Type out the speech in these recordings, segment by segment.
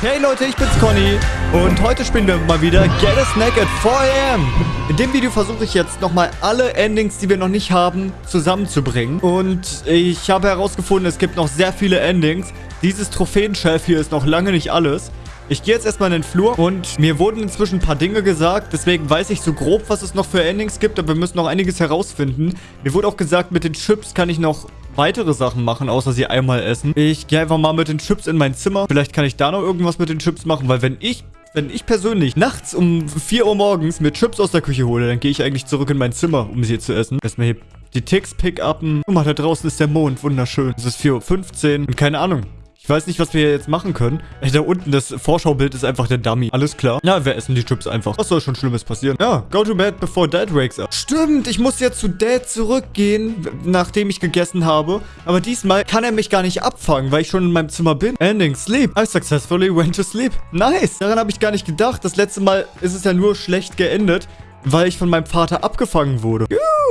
Hey Leute, ich bin's Conny und heute spielen wir mal wieder Get a Snack at 4am. In dem Video versuche ich jetzt nochmal alle Endings, die wir noch nicht haben, zusammenzubringen. Und ich habe herausgefunden, es gibt noch sehr viele Endings. Dieses Trophäenshelf hier ist noch lange nicht alles. Ich gehe jetzt erstmal in den Flur und mir wurden inzwischen ein paar Dinge gesagt. Deswegen weiß ich so grob, was es noch für Endings gibt. Aber wir müssen noch einiges herausfinden. Mir wurde auch gesagt, mit den Chips kann ich noch weitere Sachen machen, außer sie einmal essen. Ich gehe einfach mal mit den Chips in mein Zimmer. Vielleicht kann ich da noch irgendwas mit den Chips machen, weil wenn ich wenn ich persönlich nachts um 4 Uhr morgens mir Chips aus der Küche hole, dann gehe ich eigentlich zurück in mein Zimmer, um sie zu essen. Erstmal hier die Ticks pick-upen. Guck mal, da draußen ist der Mond. Wunderschön. Es ist 4.15 Uhr und keine Ahnung. Ich weiß nicht, was wir jetzt machen können. Ey, da unten, das Vorschaubild ist einfach der Dummy. Alles klar. Na, wir essen die Chips einfach. Was soll schon Schlimmes passieren? Ja, go to bed before Dad wakes up. Stimmt, ich muss jetzt zu Dad zurückgehen, nachdem ich gegessen habe. Aber diesmal kann er mich gar nicht abfangen, weil ich schon in meinem Zimmer bin. Ending, sleep. I successfully went to sleep. Nice. Daran habe ich gar nicht gedacht. Das letzte Mal ist es ja nur schlecht geendet weil ich von meinem Vater abgefangen wurde.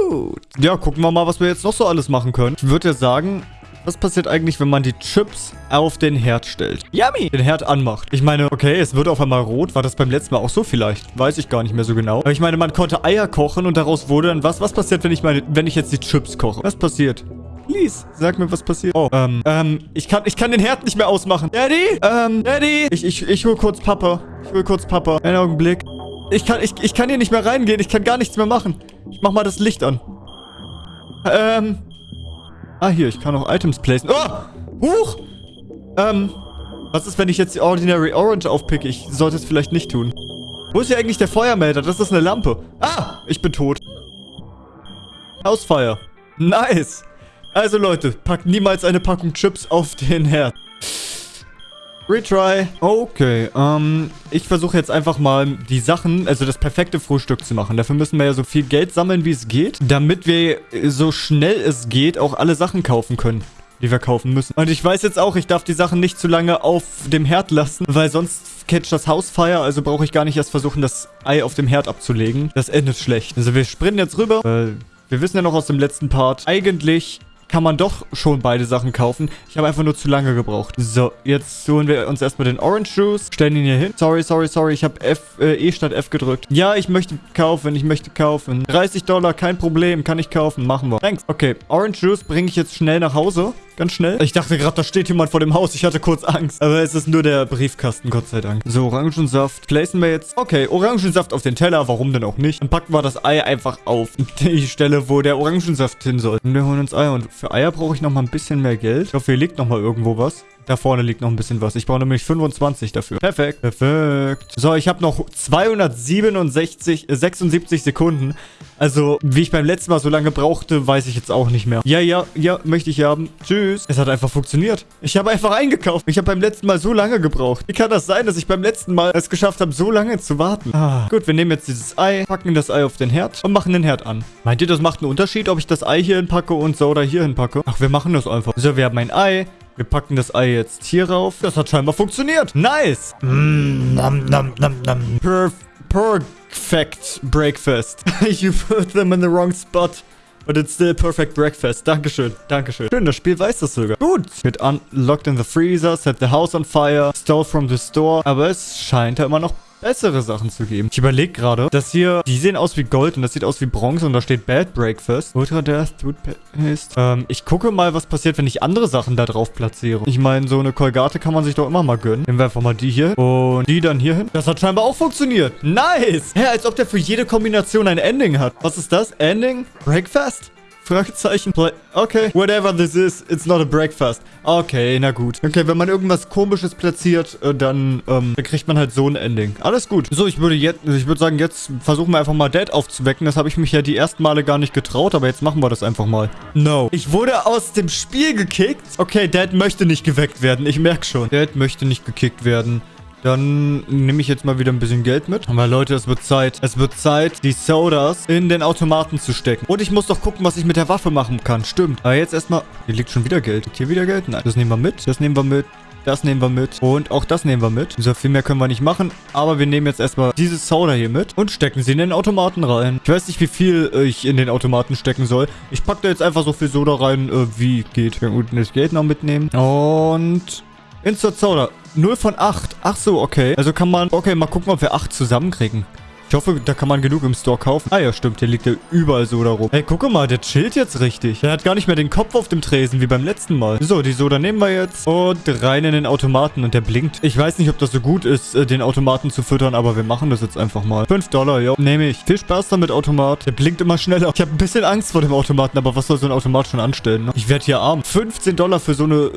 Gut. Ja, gucken wir mal, was wir jetzt noch so alles machen können. Ich würde ja sagen, was passiert eigentlich, wenn man die Chips auf den Herd stellt? Yummy! Den Herd anmacht. Ich meine, okay, es wird auf einmal rot. War das beim letzten Mal auch so vielleicht? Weiß ich gar nicht mehr so genau. Aber ich meine, man konnte Eier kochen und daraus wurde dann was? Was passiert, wenn ich meine, wenn ich jetzt die Chips koche? Was passiert? Please, sag mir, was passiert. Oh, ähm, ähm, ich kann, ich kann den Herd nicht mehr ausmachen. Daddy? Ähm, Daddy? Ich, ich, ich hol kurz Papa. Ich hol kurz Papa. Einen Augenblick. Ich kann, ich, ich kann hier nicht mehr reingehen. Ich kann gar nichts mehr machen. Ich mach mal das Licht an. Ähm, Ah, hier, ich kann auch Items placen. Oh! Huch! Ähm, was ist, wenn ich jetzt die Ordinary Orange aufpicke? Ich sollte es vielleicht nicht tun. Wo ist hier eigentlich der Feuermelder? Das ist eine Lampe. Ah! Ich bin tot. Hausfeuer. Nice! Also Leute, packt niemals eine Packung Chips auf den Herd. Retry. Okay, ähm, ich versuche jetzt einfach mal die Sachen, also das perfekte Frühstück zu machen. Dafür müssen wir ja so viel Geld sammeln, wie es geht, damit wir so schnell es geht auch alle Sachen kaufen können die wir kaufen müssen. Und ich weiß jetzt auch, ich darf die Sachen nicht zu lange auf dem Herd lassen, weil sonst catcht das Haus Fire, also brauche ich gar nicht erst versuchen, das Ei auf dem Herd abzulegen. Das endet schlecht. Also wir sprinten jetzt rüber, weil wir wissen ja noch aus dem letzten Part, eigentlich kann man doch schon beide Sachen kaufen. Ich habe einfach nur zu lange gebraucht. So, jetzt holen wir uns erstmal den Orange Juice. Stellen ihn hier hin. Sorry, sorry, sorry. Ich habe F, äh, E statt F gedrückt. Ja, ich möchte kaufen. Ich möchte kaufen. 30 Dollar, kein Problem. Kann ich kaufen. Machen wir. Thanks. Okay, Orange Juice bringe ich jetzt schnell nach Hause. Ganz schnell. Ich dachte gerade, da steht jemand vor dem Haus. Ich hatte kurz Angst. Aber es ist nur der Briefkasten, Gott sei Dank. So, Orangensaft. Placen wir jetzt. Okay, Orangensaft auf den Teller. Warum denn auch nicht? Dann packen wir das Ei einfach auf die Stelle, wo der Orangensaft hin soll. Und wir holen uns Eier. Und für Eier brauche ich noch mal ein bisschen mehr Geld. Ich hoffe, hier liegt noch mal irgendwo was. Da vorne liegt noch ein bisschen was. Ich brauche nämlich 25 dafür. Perfekt. Perfekt. So, ich habe noch 267, äh, 76 Sekunden. Also, wie ich beim letzten Mal so lange brauchte, weiß ich jetzt auch nicht mehr. Ja, ja, ja, möchte ich haben. Tschüss. Es hat einfach funktioniert. Ich habe einfach eingekauft. Ich habe beim letzten Mal so lange gebraucht. Wie kann das sein, dass ich beim letzten Mal es geschafft habe, so lange zu warten? Ah. Gut, wir nehmen jetzt dieses Ei, packen das Ei auf den Herd und machen den Herd an. Meint ihr, das macht einen Unterschied, ob ich das Ei hier hinpacke und Soda hier hinpacke? Ach, wir machen das einfach. So, wir haben ein Ei. Wir packen das Ei jetzt hier rauf. Das hat scheinbar funktioniert. Nice. Mm, nom, nom, nom, nom. Perf perfect breakfast. you put them in the wrong spot. But it's still perfect breakfast. Dankeschön. Dankeschön. Schön, das Spiel weiß das sogar. Gut. Wird unlocked in the freezer, set the house on fire, stole from the store. Aber es scheint ja immer noch bessere Sachen zu geben. Ich überlege gerade, dass hier, die sehen aus wie Gold und das sieht aus wie Bronze und da steht Bad Breakfast. Ultra Death, Toothpaste. Ähm, ich gucke mal, was passiert, wenn ich andere Sachen da drauf platziere. Ich meine, so eine Kolgate kann man sich doch immer mal gönnen. Nehmen wir einfach mal die hier und die dann hier hin. Das hat scheinbar auch funktioniert. Nice! Hä, als ob der für jede Kombination ein Ending hat. Was ist das? Ending? Breakfast? Fragezeichen. Okay. Whatever this is, it's not a breakfast. Okay, na gut. Okay, wenn man irgendwas komisches platziert, äh, dann, ähm, dann kriegt man halt so ein Ending. Alles gut. So, ich würde jetzt, ich würde sagen, jetzt versuchen wir einfach mal Dad aufzuwecken. Das habe ich mich ja die ersten Male gar nicht getraut, aber jetzt machen wir das einfach mal. No. Ich wurde aus dem Spiel gekickt. Okay, Dad möchte nicht geweckt werden. Ich merke schon. Dad möchte nicht gekickt werden. Dann nehme ich jetzt mal wieder ein bisschen Geld mit. Aber Leute, es wird Zeit. Es wird Zeit, die Sodas in den Automaten zu stecken. Und ich muss doch gucken, was ich mit der Waffe machen kann. Stimmt. Aber jetzt erstmal... Hier liegt schon wieder Geld. Liegt hier wieder Geld? Nein. Das nehmen wir mit. Das nehmen wir mit. Das nehmen wir mit. Und auch das nehmen wir mit. So viel mehr können wir nicht machen. Aber wir nehmen jetzt erstmal diese Soda hier mit und stecken sie in den Automaten rein. Ich weiß nicht, wie viel ich in den Automaten stecken soll. Ich packe da jetzt einfach so viel Soda rein, äh, wie geht. Wir unten das Geld noch mitnehmen. Und Soda. 0 von 8. Ach so, okay. Also kann man... Okay, mal gucken, ob wir 8 zusammenkriegen. Ich hoffe, da kann man genug im Store kaufen. Ah ja, stimmt. Der liegt ja überall Soda rum. Hey, guck mal, der chillt jetzt richtig. Der hat gar nicht mehr den Kopf auf dem Tresen wie beim letzten Mal. So, die Soda nehmen wir jetzt und rein in den Automaten und der blinkt. Ich weiß nicht, ob das so gut ist, äh, den Automaten zu füttern, aber wir machen das jetzt einfach mal. 5 Dollar, ja, nehme ich. Viel Spaß damit, Automat. Der blinkt immer schneller. Ich habe ein bisschen Angst vor dem Automaten, aber was soll so ein Automat schon anstellen? Ne? Ich werde hier arm. 15 Dollar für so eine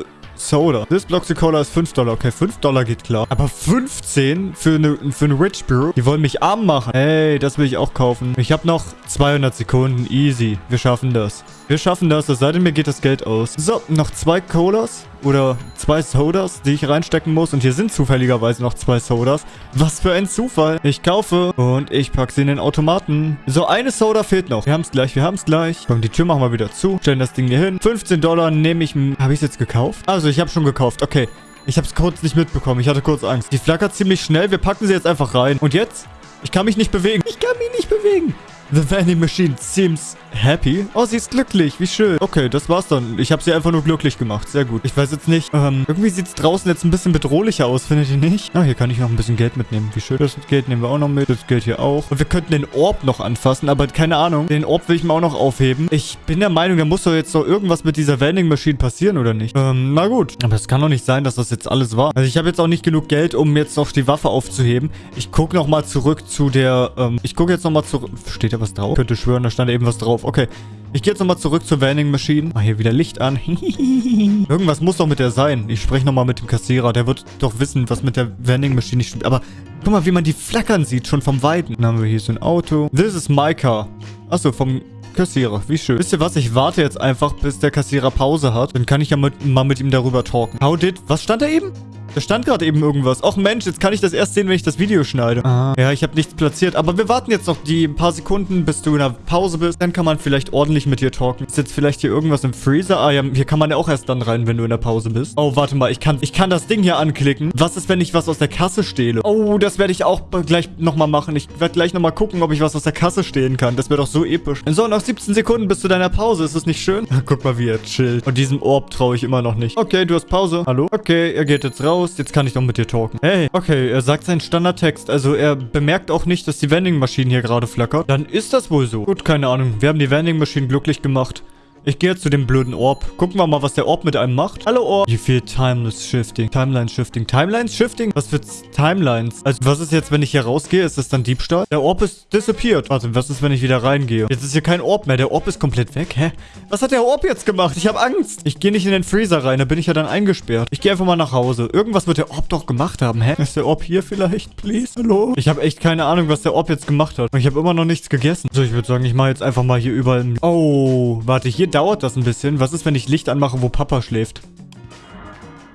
Soda. This Bloxy Cola ist 5 Dollar. Okay, 5 Dollar geht klar. Aber 15 für eine, für Rich Brew? Die wollen mich arm machen. Hey, das will ich auch kaufen. Ich habe noch 200 Sekunden. Easy. Wir schaffen das. Wir schaffen das, es sei denn, mir geht das Geld aus. So, noch zwei Colas oder zwei Sodas, die ich reinstecken muss. Und hier sind zufälligerweise noch zwei Sodas. Was für ein Zufall. Ich kaufe und ich packe sie in den Automaten. So, eine Soda fehlt noch. Wir haben es gleich, wir haben es gleich. Komm, die Tür machen wir wieder zu. Stellen das Ding hier hin. 15 Dollar nehme ich... Habe ich es jetzt gekauft? Also, ich habe schon gekauft. Okay. Ich habe es kurz nicht mitbekommen. Ich hatte kurz Angst. Die flackert ziemlich schnell. Wir packen sie jetzt einfach rein. Und jetzt? Ich kann mich nicht bewegen. Ich kann mich nicht bewegen. The vending machine seems happy. Oh, sie ist glücklich. Wie schön. Okay, das war's dann. Ich habe sie einfach nur glücklich gemacht. Sehr gut. Ich weiß jetzt nicht. Ähm, irgendwie sieht's draußen jetzt ein bisschen bedrohlicher aus, findet ihr nicht? Ah, hier kann ich noch ein bisschen Geld mitnehmen. Wie schön. Das Geld nehmen wir auch noch mit. Das Geld hier auch. Und wir könnten den Orb noch anfassen, aber keine Ahnung. Den Orb will ich mir auch noch aufheben. Ich bin der Meinung, da muss doch jetzt noch irgendwas mit dieser vending machine passieren, oder nicht? Ähm, na gut. Aber es kann doch nicht sein, dass das jetzt alles war. Also ich habe jetzt auch nicht genug Geld, um jetzt noch die Waffe aufzuheben. Ich gucke nochmal zurück zu der, ähm, ich gucke jetzt nochmal zurück. Steht da was drauf? Ich könnte schwören, da stand eben was drauf. Okay. Ich gehe jetzt nochmal zurück zur Vending Machine. Mach hier wieder Licht an. Irgendwas muss doch mit der sein. Ich spreche nochmal mit dem Kassierer. Der wird doch wissen, was mit der Vending Machine nicht stimmt. Aber guck mal, wie man die flackern sieht, schon vom Weiten. Dann haben wir hier so ein Auto. This is my car. Achso, vom Kassierer. Wie schön. Wisst ihr was? Ich warte jetzt einfach, bis der Kassierer Pause hat. Dann kann ich ja mit, mal mit ihm darüber talken. How did... Was stand da eben? Da stand gerade eben irgendwas. Och Mensch, jetzt kann ich das erst sehen, wenn ich das Video schneide. Ah. Ja, ich habe nichts platziert. Aber wir warten jetzt noch die paar Sekunden, bis du in der Pause bist. Dann kann man vielleicht ordentlich mit dir talken. Ist jetzt vielleicht hier irgendwas im Freezer? Ah ja, hier kann man ja auch erst dann rein, wenn du in der Pause bist. Oh, warte mal. Ich kann, ich kann das Ding hier anklicken. Was ist, wenn ich was aus der Kasse stehle? Oh, das werde ich auch gleich nochmal machen. Ich werde gleich nochmal gucken, ob ich was aus der Kasse stehlen kann. Das wäre doch so episch. So, noch 17 Sekunden bis zu deiner Pause. Ist das nicht schön? Guck mal, wie er chillt. Und diesem Orb traue ich immer noch nicht. Okay, du hast Pause. Hallo? Okay, er geht jetzt raus. Jetzt kann ich noch mit dir talken. Hey, okay, er sagt seinen Standardtext. Also er bemerkt auch nicht, dass die Vending-Maschine hier gerade flackert. Dann ist das wohl so. Gut, keine Ahnung. Wir haben die Vending-Maschine glücklich gemacht. Ich gehe jetzt zu dem blöden Orb. Gucken wir mal, was der Orb mit einem macht. Hallo Orb. Wie viel Timeless Shifting? Timeline Shifting. Timelines Shifting? Was für Timelines? Also, was ist jetzt, wenn ich hier rausgehe? Ist das dann Diebstahl? Der Orb ist disappeared. Warte, was ist, wenn ich wieder reingehe? Jetzt ist hier kein Orb mehr. Der Orb ist komplett weg. Hä? Was hat der Orb jetzt gemacht? Ich habe Angst. Ich gehe nicht in den Freezer rein. Da bin ich ja dann eingesperrt. Ich gehe einfach mal nach Hause. Irgendwas wird der Orb doch gemacht haben. Hä? Ist der Orb hier vielleicht? Please? Hallo? Ich habe echt keine Ahnung, was der Orb jetzt gemacht hat. Und ich habe immer noch nichts gegessen. So, ich würde sagen, ich mache jetzt einfach mal hier überall... Oh, warte. Hier dauert das ein bisschen. Was ist, wenn ich Licht anmache, wo Papa schläft?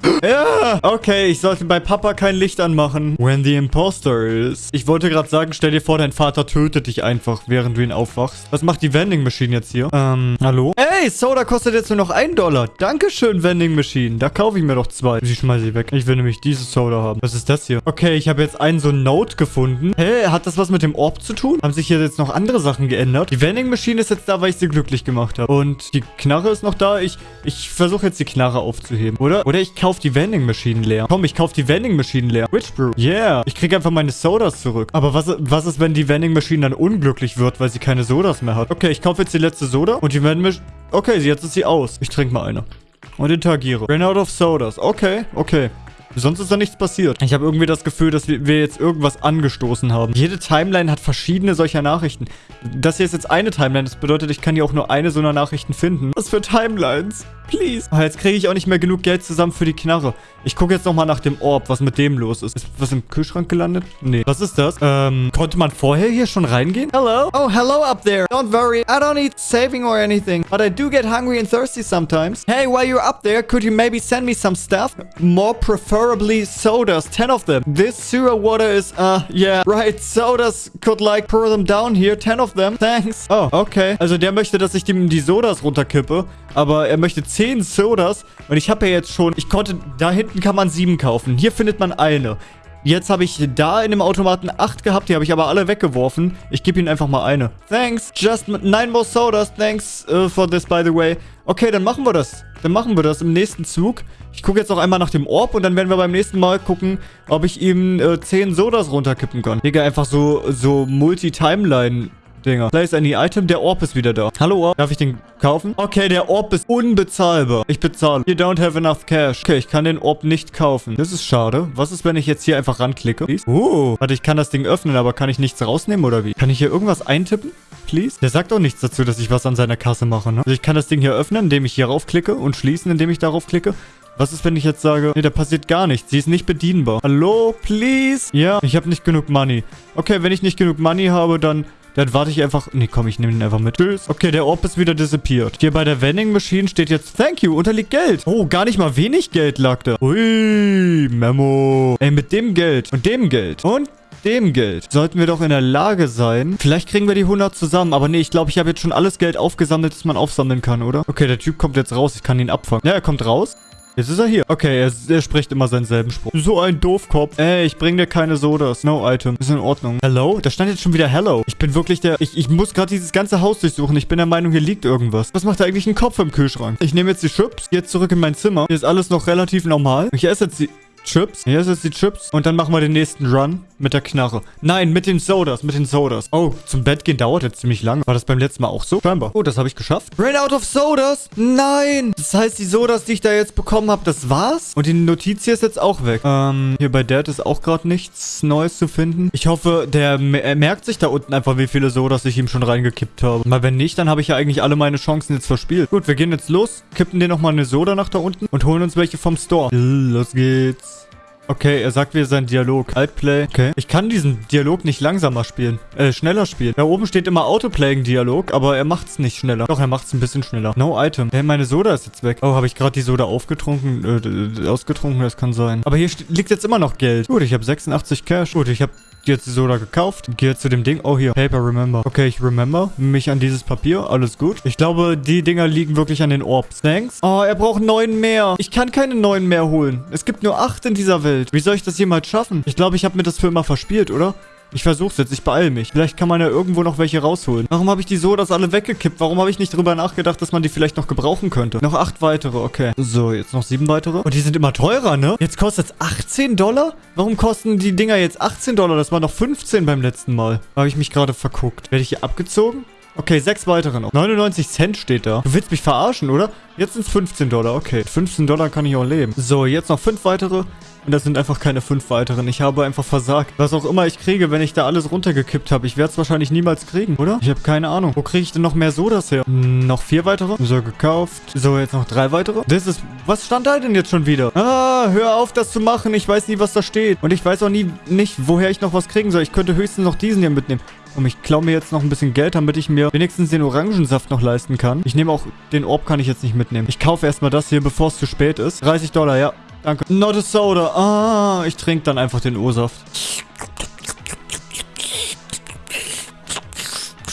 Ja, okay, ich sollte bei Papa kein Licht anmachen. When the imposter is. Ich wollte gerade sagen, stell dir vor, dein Vater tötet dich einfach, während du ihn aufwachst. Was macht die Vending Machine jetzt hier? Ähm, hallo? Ey, Soda kostet jetzt nur noch 1 Dollar. Dankeschön, Vending Machine. Da kaufe ich mir doch zwei. Ich schmeiße sie weg. Ich will nämlich diese Soda haben. Was ist das hier? Okay, ich habe jetzt einen so Note gefunden. Hä, hey, hat das was mit dem Orb zu tun? Haben sich hier jetzt noch andere Sachen geändert? Die Vending Machine ist jetzt da, weil ich sie glücklich gemacht habe. Und die Knarre ist noch da. Ich, ich versuche jetzt die Knarre aufzuheben, oder? Oder ich kaufe die Vending Machine leer. Komm, ich kaufe die Vending Machine leer. Witch Brew. Yeah. Ich kriege einfach meine Sodas zurück. Aber was, was ist, wenn die Vending Machine dann unglücklich wird, weil sie keine Sodas mehr hat? Okay, ich kaufe jetzt die letzte Soda und die Vending Machine... Okay, jetzt ist sie aus. Ich trinke mal eine. Und interagiere. Ran out of sodas. Okay, okay. Sonst ist da nichts passiert. Ich habe irgendwie das Gefühl, dass wir jetzt irgendwas angestoßen haben. Jede Timeline hat verschiedene solcher Nachrichten. Das hier ist jetzt eine Timeline. Das bedeutet, ich kann hier auch nur eine so einer Nachrichten finden. Was für Timelines? Please. Oh, jetzt kriege ich auch nicht mehr genug Geld zusammen für die Knarre. Ich gucke jetzt nochmal nach dem Orb, was mit dem los ist. Ist was im Kühlschrank gelandet? Nee. Was ist das? Ähm, konnte man vorher hier schon reingehen? Hello? Oh, hello up there. Don't worry. I don't need saving or anything. But I do get hungry and thirsty sometimes. Hey, while you're up there, could you maybe send me some stuff? More preferably sodas. Ten of them. This sewer water is, uh, yeah, right. Sodas could like pour them down here. Ten of them. Thanks. Oh, okay. Also der möchte, dass ich ihm die Sodas runterkippe. Aber er möchte 10 Sodas. Und ich habe ja jetzt schon... Ich konnte... Da hinten kann man 7 kaufen. Hier findet man eine. Jetzt habe ich da in dem Automaten 8 gehabt. Die habe ich aber alle weggeworfen. Ich gebe ihnen einfach mal eine. Thanks. Just 9 more sodas. Thanks uh, for this, by the way. Okay, dann machen wir das. dann machen wir das im nächsten Zug. Ich gucke jetzt noch einmal nach dem Orb und dann werden wir beim nächsten Mal gucken, ob ich ihm äh, 10 Sodas runterkippen kann. Digga, einfach so, so Multi-Timeline Dinger. Place any item. Der Orb ist wieder da. Hallo Orb. Darf ich den kaufen? Okay, der Orb ist unbezahlbar. Ich bezahle. You don't have enough cash. Okay, ich kann den Orb nicht kaufen. Das ist schade. Was ist, wenn ich jetzt hier einfach ranklicke? Oh. Warte, ich kann das Ding öffnen, aber kann ich nichts rausnehmen oder wie? Kann ich hier irgendwas eintippen? Please? Der sagt auch nichts dazu, dass ich was an seiner Kasse mache, ne? Also ich kann das Ding hier öffnen, indem ich hier raufklicke und schließen, indem ich darauf klicke. Was ist, wenn ich jetzt sage, nee, da passiert gar nichts. Sie ist nicht bedienbar. Hallo, please? Ja, ich habe nicht genug Money. Okay, wenn ich nicht genug Money habe, dann dann warte ich einfach... Nee, komm, ich nehme den einfach mit. Tschüss. Okay, der Orb ist wieder disappeared. Hier bei der Vending Machine steht jetzt Thank you, unterliegt Geld. Oh, gar nicht mal wenig Geld lag da. Ui, Memo. Ey, mit dem Geld und dem Geld und dem Geld sollten wir doch in der Lage sein. Vielleicht kriegen wir die 100 zusammen. Aber nee, ich glaube, ich habe jetzt schon alles Geld aufgesammelt, das man aufsammeln kann, oder? Okay, der Typ kommt jetzt raus. Ich kann ihn abfangen. Ja, er kommt raus. Jetzt ist er hier. Okay, er, er, spricht immer seinen selben Spruch. So ein Doofkopf. Ey, ich bring dir keine Sodas. No item. Ist in Ordnung. Hello? Da stand jetzt schon wieder Hello. Ich bin wirklich der... Ich, ich muss gerade dieses ganze Haus durchsuchen. Ich bin der Meinung, hier liegt irgendwas. Was macht da eigentlich ein Kopf im Kühlschrank? Ich nehme jetzt die Chips. Jetzt zurück in mein Zimmer. Hier ist alles noch relativ normal. Ich esse jetzt die... Chips. Hier ist jetzt die Chips. Und dann machen wir den nächsten Run mit der Knarre. Nein, mit den Sodas, mit den Sodas. Oh, zum Bett gehen dauert jetzt ziemlich lange. War das beim letzten Mal auch so? Scheinbar. Oh, das habe ich geschafft. Ran out of Sodas? Nein. Das heißt, die Sodas, die ich da jetzt bekommen habe, das war's? Und die Notiz hier ist jetzt auch weg. Ähm, hier bei Dad ist auch gerade nichts Neues zu finden. Ich hoffe, der merkt sich da unten einfach, wie viele Sodas ich ihm schon reingekippt habe. Mal wenn nicht, dann habe ich ja eigentlich alle meine Chancen jetzt verspielt. Gut, wir gehen jetzt los, kippen dir nochmal eine Soda nach da unten und holen uns welche vom Store. Los geht's. Okay, er sagt wieder sein Dialog. Altplay. Okay. Ich kann diesen Dialog nicht langsamer spielen. Äh, schneller spielen. Da oben steht immer Autoplaying-Dialog, aber er macht's nicht schneller. Doch, er macht's ein bisschen schneller. No Item. Hey, meine Soda ist jetzt weg. Oh, habe ich gerade die Soda aufgetrunken? Äh, ausgetrunken? Das kann sein. Aber hier liegt jetzt immer noch Geld. Gut, ich habe 86 Cash. Gut, ich habe jetzt die Soda gekauft. Gehe zu dem Ding. Oh, hier. Paper Remember. Okay, ich remember mich an dieses Papier. Alles gut. Ich glaube, die Dinger liegen wirklich an den Orbs. Thanks. Oh, er braucht neun mehr. Ich kann keine neun mehr holen. Es gibt nur acht in dieser Welt. Wie soll ich das jemals schaffen? Ich glaube, ich habe mir das für immer verspielt, oder? Ich versuch's jetzt, ich beeil mich. Vielleicht kann man ja irgendwo noch welche rausholen. Warum habe ich die Sodas alle weggekippt? Warum habe ich nicht drüber nachgedacht, dass man die vielleicht noch gebrauchen könnte? Noch acht weitere, okay. So, jetzt noch sieben weitere. Und die sind immer teurer, ne? Jetzt kostet es 18 Dollar? Warum kosten die Dinger jetzt 18 Dollar? Das war noch 15 beim letzten Mal. Habe ich mich gerade verguckt. Werde ich hier abgezogen? Okay, sechs weitere noch. 99 Cent steht da. Du willst mich verarschen, oder? Jetzt sind es 15 Dollar. Okay, 15 Dollar kann ich auch leben. So, jetzt noch fünf weitere. Und das sind einfach keine fünf weiteren. Ich habe einfach versagt. Was auch immer ich kriege, wenn ich da alles runtergekippt habe. Ich werde es wahrscheinlich niemals kriegen, oder? Ich habe keine Ahnung. Wo kriege ich denn noch mehr Sodas her? Hm, noch vier weitere. So, gekauft. So, jetzt noch drei weitere. Das ist... Was stand da denn jetzt schon wieder? Ah, hör auf, das zu machen. Ich weiß nie, was da steht. Und ich weiß auch nie nicht, woher ich noch was kriegen soll. Ich könnte höchstens noch diesen hier mitnehmen. Und ich klaue mir jetzt noch ein bisschen Geld, damit ich mir wenigstens den Orangensaft noch leisten kann. Ich nehme auch... Den Orb kann ich jetzt nicht mitnehmen. Ich kaufe erstmal das hier, bevor es zu spät ist. 30 Dollar, ja. Danke. Not a soda. Ah, ich trinke dann einfach den O-Saft.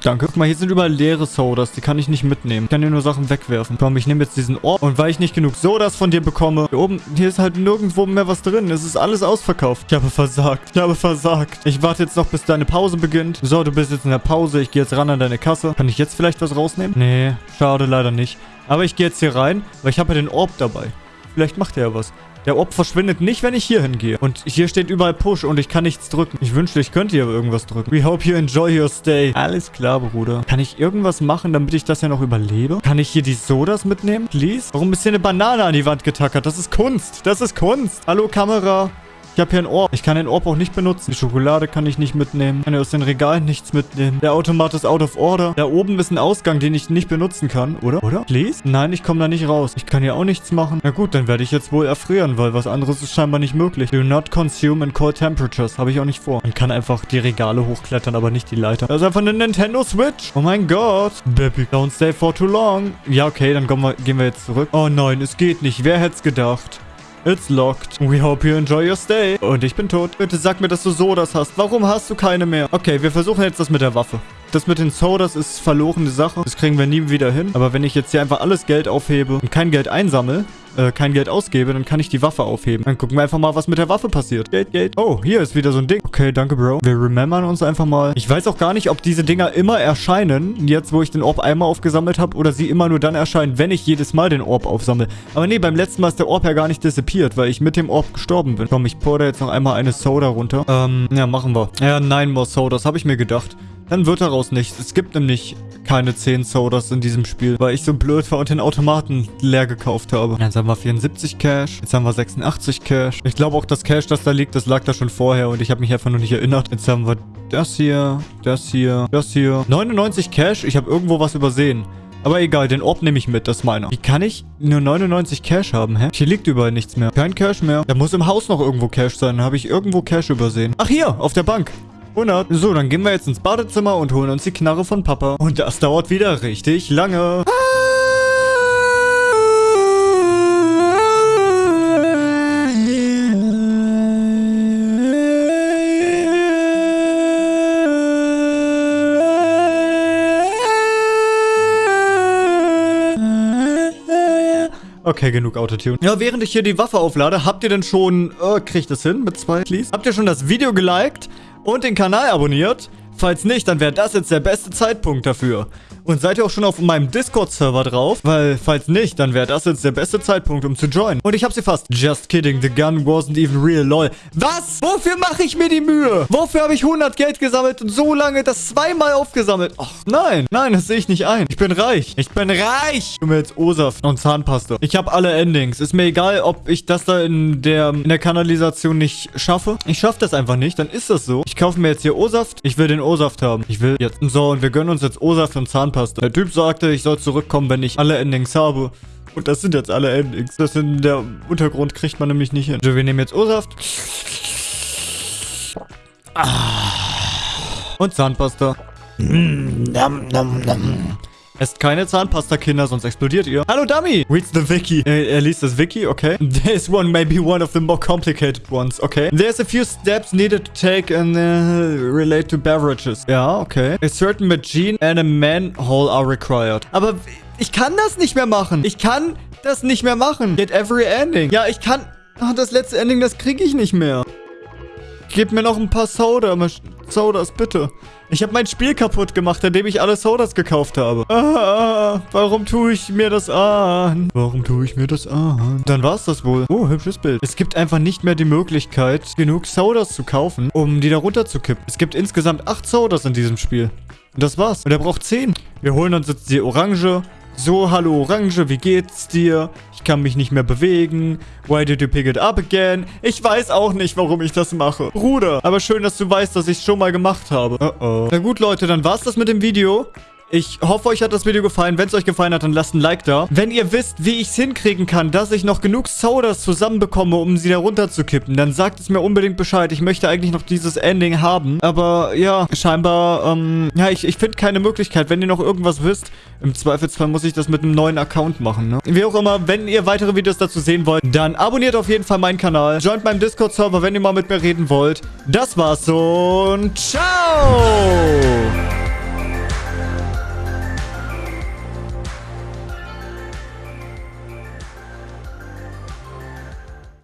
Danke. Guck mal, hier sind überall leere Sodas. Die kann ich nicht mitnehmen. Ich kann dir nur Sachen wegwerfen. Komm, ich nehme jetzt diesen Ort. Und weil ich nicht genug Sodas von dir bekomme, hier oben, hier ist halt nirgendwo mehr was drin. Es ist alles ausverkauft. Ich habe versagt. Ich habe versagt. Ich warte jetzt noch, bis deine Pause beginnt. So, du bist jetzt in der Pause. Ich gehe jetzt ran an deine Kasse. Kann ich jetzt vielleicht was rausnehmen? Nee, schade, leider nicht. Aber ich gehe jetzt hier rein, weil ich habe ja den Orb dabei. Vielleicht macht er ja was. Der Orb verschwindet nicht, wenn ich hier hingehe. Und hier steht überall Push und ich kann nichts drücken. Ich wünschte, ich könnte hier irgendwas drücken. We hope you enjoy your stay. Alles klar, Bruder. Kann ich irgendwas machen, damit ich das ja noch überlebe? Kann ich hier die Sodas mitnehmen? Please? Warum ist hier eine Banane an die Wand getackert? Das ist Kunst. Das ist Kunst. Hallo, Kamera. Ich habe hier ein Orb. Ich kann den Orb auch nicht benutzen. Die Schokolade kann ich nicht mitnehmen. Ich kann aus den Regalen nichts mitnehmen. Der Automat ist out of order. Da oben ist ein Ausgang, den ich nicht benutzen kann. Oder? Oder? Please? Nein, ich komme da nicht raus. Ich kann hier auch nichts machen. Na gut, dann werde ich jetzt wohl erfrieren, weil was anderes ist scheinbar nicht möglich. Do not consume in cold temperatures. Habe ich auch nicht vor. Man kann einfach die Regale hochklettern, aber nicht die Leiter. Das ist einfach eine Nintendo Switch. Oh mein Gott. Baby, don't stay for too long. Ja, okay, dann wir, gehen wir jetzt zurück. Oh nein, es geht nicht. Wer hätte es gedacht? It's locked. We hope you enjoy your stay. Und ich bin tot. Bitte sag mir, dass du Sodas hast. Warum hast du keine mehr? Okay, wir versuchen jetzt das mit der Waffe. Das mit den Sodas ist verlorene Sache. Das kriegen wir nie wieder hin. Aber wenn ich jetzt hier einfach alles Geld aufhebe und kein Geld einsammle, äh, kein Geld ausgebe, dann kann ich die Waffe aufheben. Dann gucken wir einfach mal, was mit der Waffe passiert. Geld, Geld. Oh, hier ist wieder so ein Ding. Okay, danke, Bro. Wir remembern uns einfach mal. Ich weiß auch gar nicht, ob diese Dinger immer erscheinen, jetzt wo ich den Orb einmal aufgesammelt habe, oder sie immer nur dann erscheinen, wenn ich jedes Mal den Orb aufsammle. Aber nee, beim letzten Mal ist der Orb ja gar nicht disappeared, weil ich mit dem Orb gestorben bin. Komm, ich pour da jetzt noch einmal eine Soda runter. Ähm, ja, machen wir. Ja, nein, more Sodas, habe ich mir gedacht. Dann wird daraus nichts. Es gibt nämlich keine 10 Sodas in diesem Spiel, weil ich so blöd war und den Automaten leer gekauft habe. Jetzt haben wir 74 Cash, jetzt haben wir 86 Cash. Ich glaube auch, das Cash, das da liegt, das lag da schon vorher und ich habe mich einfach nur nicht erinnert. Jetzt haben wir das hier, das hier, das hier. 99 Cash, ich habe irgendwo was übersehen. Aber egal, den Orb nehme ich mit, das ist meiner. Wie kann ich nur 99 Cash haben, hä? Hier liegt überall nichts mehr. Kein Cash mehr. Da muss im Haus noch irgendwo Cash sein. Da habe ich irgendwo Cash übersehen. Ach, hier, auf der Bank. 100. So, dann gehen wir jetzt ins Badezimmer und holen uns die Knarre von Papa. Und das dauert wieder richtig lange. Okay, genug Autotune. Ja, während ich hier die Waffe auflade, habt ihr denn schon... Äh, kriegt das hin mit zwei, please? Habt ihr schon das Video geliked und den Kanal abonniert? Falls nicht, dann wäre das jetzt der beste Zeitpunkt dafür. Und seid ihr auch schon auf meinem Discord-Server drauf? Weil, falls nicht, dann wäre das jetzt der beste Zeitpunkt, um zu joinen. Und ich hab sie fast. Just kidding, the gun wasn't even real, lol. Was? Wofür mache ich mir die Mühe? Wofür habe ich 100 Geld gesammelt und so lange das zweimal aufgesammelt? Ach, nein. Nein, das sehe ich nicht ein. Ich bin reich. Ich bin reich. Ich mir jetzt O-Saft und Zahnpasta. Ich habe alle Endings. Ist mir egal, ob ich das da in der, in der Kanalisation nicht schaffe. Ich schaffe das einfach nicht. Dann ist das so. Ich kaufe mir jetzt hier O-Saft. Ich will den O-Saft haben. Ich will jetzt. So, und wir gönnen uns jetzt O-Saft und Zahnpasta. Zahnpasta. Der Typ sagte, ich soll zurückkommen, wenn ich alle Endings habe. Und das sind jetzt alle Endings. Das in der Untergrund kriegt man nämlich nicht hin. Also wir nehmen jetzt O-Saft. Und Zahnpasta. Nom, nom, nom. Esst keine Zahnpasta, Kinder, sonst explodiert ihr. Hallo, Dummy! Reads the Wiki. Er, er liest das Wiki, okay. This one may be one of the more complicated ones, okay. There's a few steps needed to take and uh, relate to beverages. Ja, okay. A certain machine and a manhole are required. Aber ich kann das nicht mehr machen. Ich kann das nicht mehr machen. Get every ending. Ja, ich kann... Oh, das letzte Ending, das kriege ich nicht mehr. Gib mir noch ein paar Soda. Sodas, bitte. Ich habe mein Spiel kaputt gemacht, indem ich alle Sodas gekauft habe. Ah, warum tue ich mir das an? Warum tue ich mir das an? Dann war es das wohl. Oh, hübsches Bild. Es gibt einfach nicht mehr die Möglichkeit, genug Sodas zu kaufen, um die da runter zu kippen. Es gibt insgesamt 8 Sodas in diesem Spiel. Und das war's. Und er braucht 10. Wir holen uns jetzt die Orange, so, hallo Orange, wie geht's dir? Ich kann mich nicht mehr bewegen. Why did you pick it up again? Ich weiß auch nicht, warum ich das mache. Bruder, aber schön, dass du weißt, dass ich es schon mal gemacht habe. Uh oh. Na gut, Leute, dann war's das mit dem Video. Ich hoffe, euch hat das Video gefallen. Wenn es euch gefallen hat, dann lasst ein Like da. Wenn ihr wisst, wie ich es hinkriegen kann, dass ich noch genug Sodas zusammenbekomme, um sie da runterzukippen, dann sagt es mir unbedingt Bescheid. Ich möchte eigentlich noch dieses Ending haben. Aber ja, scheinbar, ähm, ja, ich, ich finde keine Möglichkeit. Wenn ihr noch irgendwas wisst, im Zweifelsfall muss ich das mit einem neuen Account machen, ne? Wie auch immer, wenn ihr weitere Videos dazu sehen wollt, dann abonniert auf jeden Fall meinen Kanal. Joint meinem Discord-Server, wenn ihr mal mit mir reden wollt. Das war's und ciao!